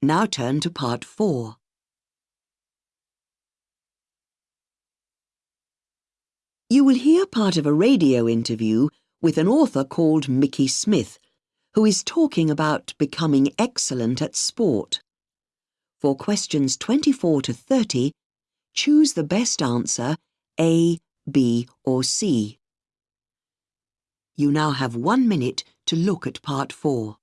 Now turn to part four. You will hear part of a radio interview with an author called Mickey Smith, who is talking about becoming excellent at sport. For questions 24 to 30, choose the best answer A, B or C. You now have one minute to look at part four.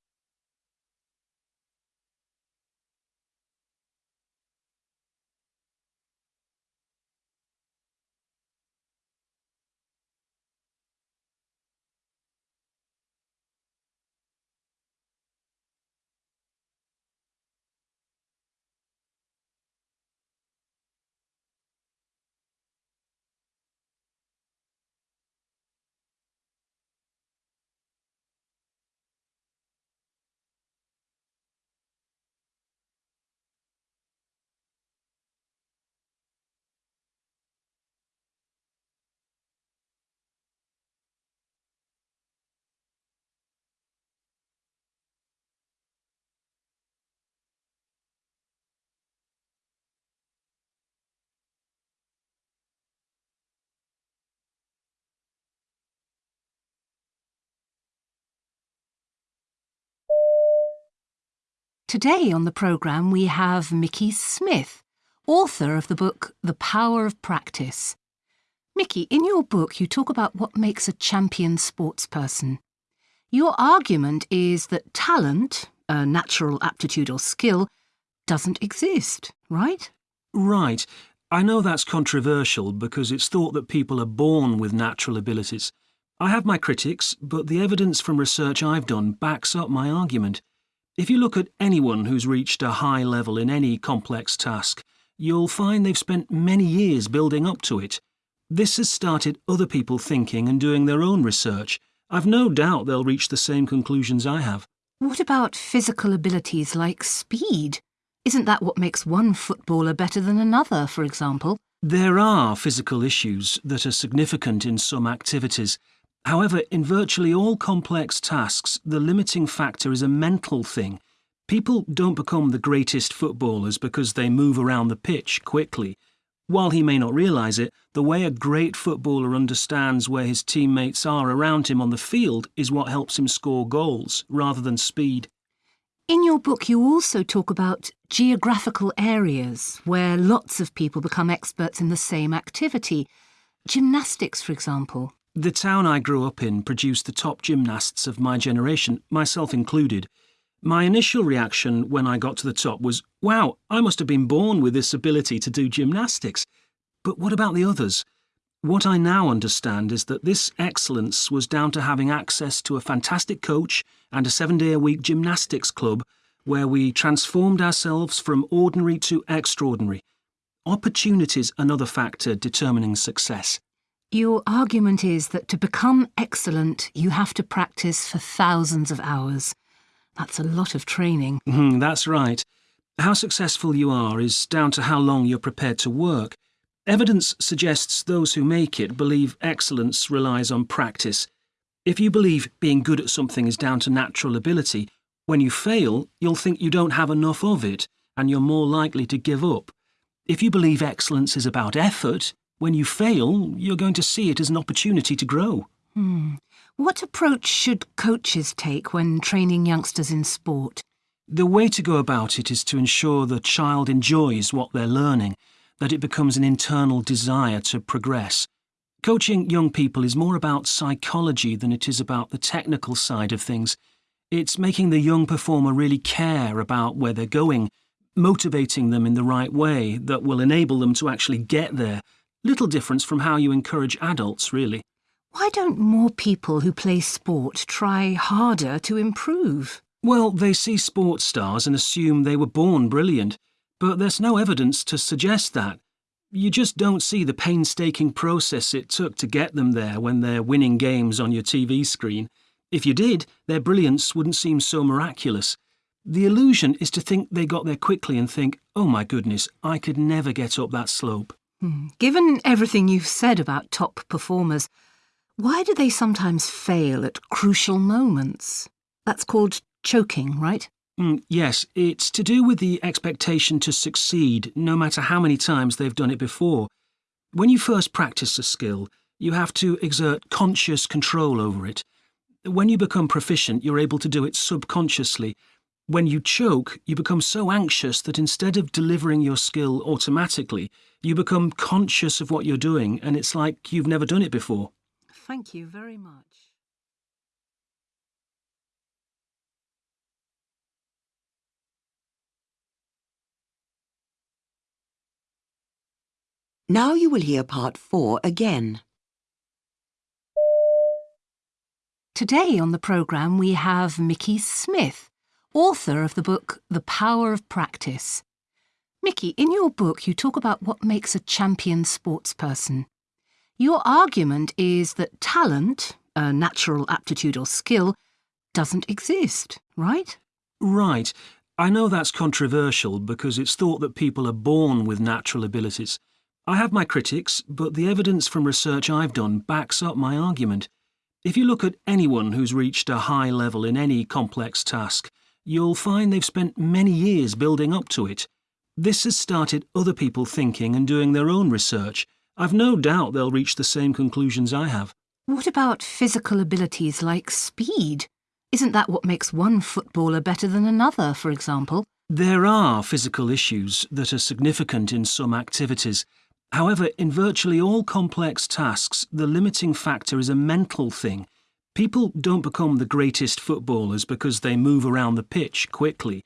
Today on the programme we have Mickey Smith, author of the book The Power of Practice. Mickey, in your book you talk about what makes a champion sportsperson. Your argument is that talent, a natural aptitude or skill, doesn't exist, right? Right. I know that's controversial because it's thought that people are born with natural abilities. I have my critics, but the evidence from research I've done backs up my argument. If you look at anyone who's reached a high level in any complex task, you'll find they've spent many years building up to it. This has started other people thinking and doing their own research. I've no doubt they'll reach the same conclusions I have. What about physical abilities like speed? Isn't that what makes one footballer better than another, for example? There are physical issues that are significant in some activities. However, in virtually all complex tasks, the limiting factor is a mental thing. People don't become the greatest footballers because they move around the pitch quickly. While he may not realise it, the way a great footballer understands where his teammates are around him on the field is what helps him score goals, rather than speed. In your book, you also talk about geographical areas where lots of people become experts in the same activity. Gymnastics, for example. The town I grew up in produced the top gymnasts of my generation, myself included. My initial reaction when I got to the top was, wow, I must have been born with this ability to do gymnastics. But what about the others? What I now understand is that this excellence was down to having access to a fantastic coach and a seven day a week gymnastics club where we transformed ourselves from ordinary to extraordinary. Opportunity's another factor determining success. Your argument is that to become excellent, you have to practice for thousands of hours. That's a lot of training. Mm, that's right. How successful you are is down to how long you're prepared to work. Evidence suggests those who make it believe excellence relies on practice. If you believe being good at something is down to natural ability, when you fail, you'll think you don't have enough of it, and you're more likely to give up. If you believe excellence is about effort, when you fail, you're going to see it as an opportunity to grow. Hmm. What approach should coaches take when training youngsters in sport? The way to go about it is to ensure the child enjoys what they're learning, that it becomes an internal desire to progress. Coaching young people is more about psychology than it is about the technical side of things. It's making the young performer really care about where they're going, motivating them in the right way that will enable them to actually get there Little difference from how you encourage adults, really. Why don't more people who play sport try harder to improve? Well, they see sports stars and assume they were born brilliant, but there's no evidence to suggest that. You just don't see the painstaking process it took to get them there when they're winning games on your TV screen. If you did, their brilliance wouldn't seem so miraculous. The illusion is to think they got there quickly and think, oh my goodness, I could never get up that slope. Hmm. Given everything you've said about top performers, why do they sometimes fail at crucial moments? That's called choking, right? Mm, yes, it's to do with the expectation to succeed, no matter how many times they've done it before. When you first practice a skill, you have to exert conscious control over it. When you become proficient, you're able to do it subconsciously. When you choke, you become so anxious that instead of delivering your skill automatically, you become conscious of what you're doing, and it's like you've never done it before. Thank you very much. Now you will hear part four again. Today on the programme we have Mickey Smith, author of the book The Power of Practice. Mickey, in your book you talk about what makes a champion sportsperson. Your argument is that talent, a natural aptitude or skill, doesn't exist, right? Right. I know that's controversial because it's thought that people are born with natural abilities. I have my critics, but the evidence from research I've done backs up my argument. If you look at anyone who's reached a high level in any complex task, you'll find they've spent many years building up to it. This has started other people thinking and doing their own research. I've no doubt they'll reach the same conclusions I have. What about physical abilities like speed? Isn't that what makes one footballer better than another, for example? There are physical issues that are significant in some activities. However, in virtually all complex tasks, the limiting factor is a mental thing. People don't become the greatest footballers because they move around the pitch quickly.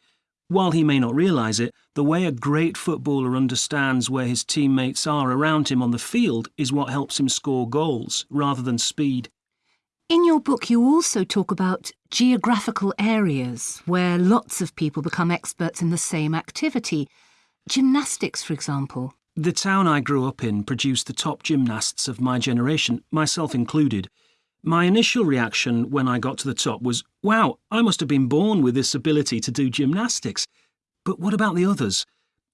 While he may not realise it, the way a great footballer understands where his teammates are around him on the field is what helps him score goals, rather than speed. In your book, you also talk about geographical areas where lots of people become experts in the same activity. Gymnastics, for example. The town I grew up in produced the top gymnasts of my generation, myself included. My initial reaction when I got to the top was, wow, I must have been born with this ability to do gymnastics. But what about the others?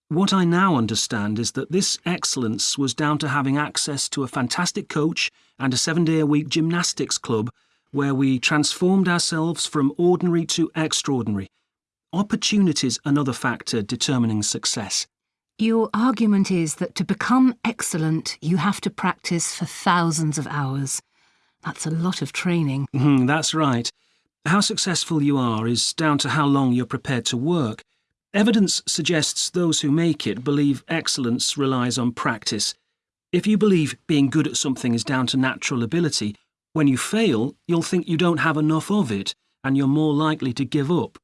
What I now understand is that this excellence was down to having access to a fantastic coach and a seven day a week gymnastics club where we transformed ourselves from ordinary to extraordinary. Opportunity's another factor determining success. Your argument is that to become excellent, you have to practice for thousands of hours. That's a lot of training. Mm, that's right. How successful you are is down to how long you're prepared to work. Evidence suggests those who make it believe excellence relies on practice. If you believe being good at something is down to natural ability, when you fail, you'll think you don't have enough of it, and you're more likely to give up.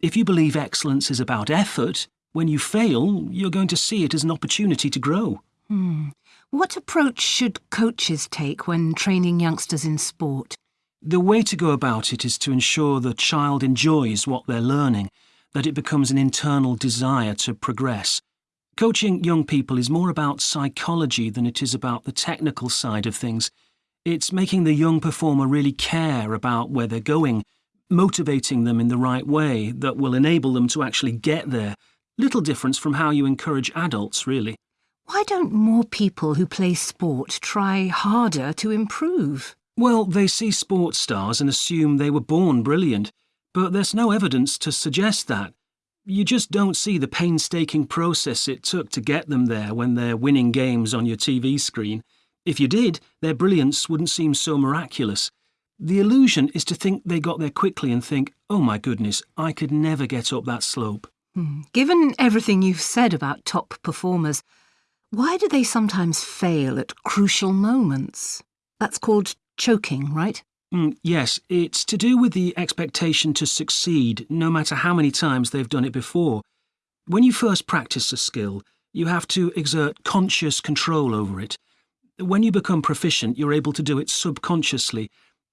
If you believe excellence is about effort, when you fail, you're going to see it as an opportunity to grow. Hmm. What approach should coaches take when training youngsters in sport? The way to go about it is to ensure the child enjoys what they're learning, that it becomes an internal desire to progress. Coaching young people is more about psychology than it is about the technical side of things. It's making the young performer really care about where they're going, motivating them in the right way that will enable them to actually get there Little difference from how you encourage adults, really. Why don't more people who play sport try harder to improve? Well, they see sports stars and assume they were born brilliant, but there's no evidence to suggest that. You just don't see the painstaking process it took to get them there when they're winning games on your TV screen. If you did, their brilliance wouldn't seem so miraculous. The illusion is to think they got there quickly and think, oh my goodness, I could never get up that slope. Hmm. Given everything you've said about top performers, why do they sometimes fail at crucial moments? That's called choking, right? Mm, yes, it's to do with the expectation to succeed, no matter how many times they've done it before. When you first practice a skill, you have to exert conscious control over it. When you become proficient, you're able to do it subconsciously,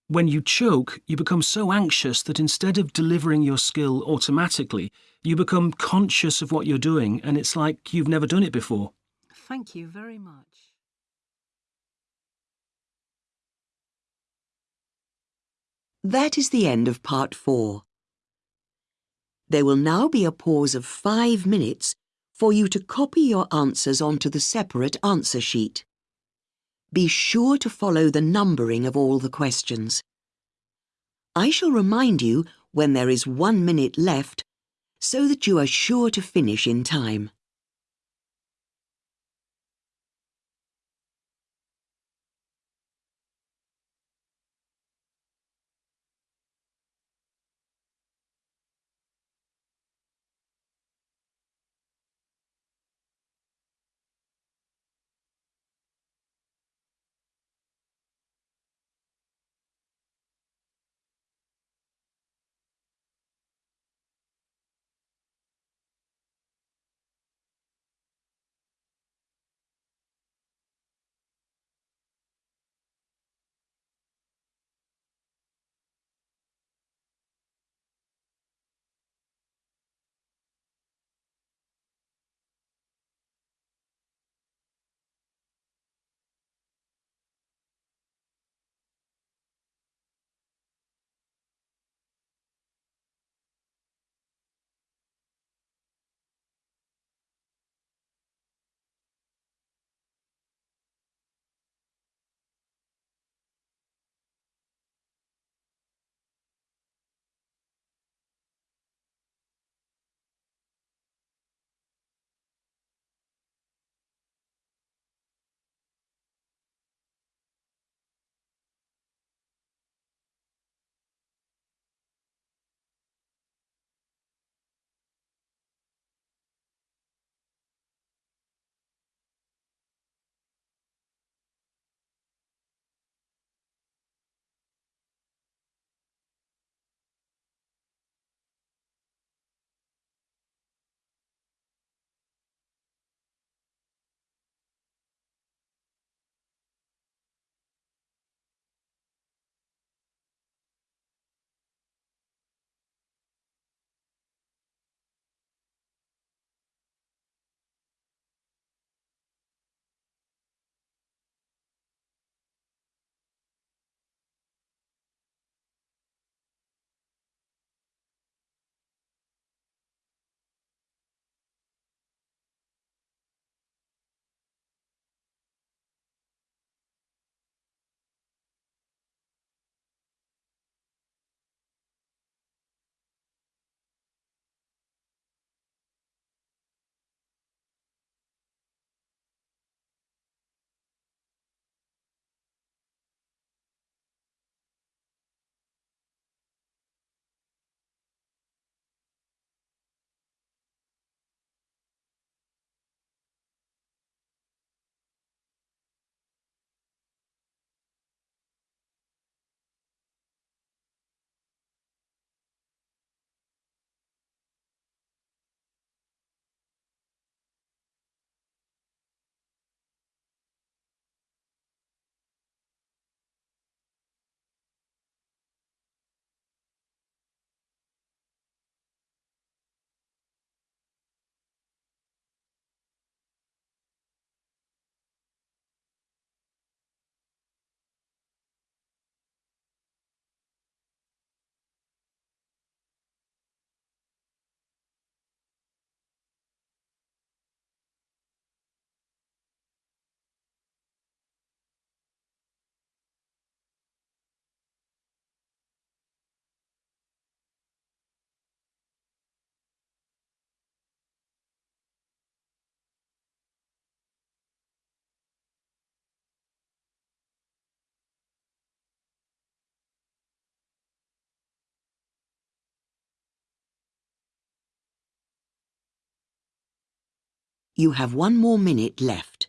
when you choke, you become so anxious that instead of delivering your skill automatically, you become conscious of what you're doing and it's like you've never done it before. Thank you very much. That is the end of part four. There will now be a pause of five minutes for you to copy your answers onto the separate answer sheet. Be sure to follow the numbering of all the questions. I shall remind you, when there is one minute left, so that you are sure to finish in time. You have one more minute left.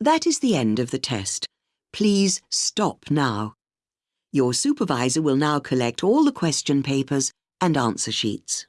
That is the end of the test. Please stop now. Your supervisor will now collect all the question papers and answer sheets.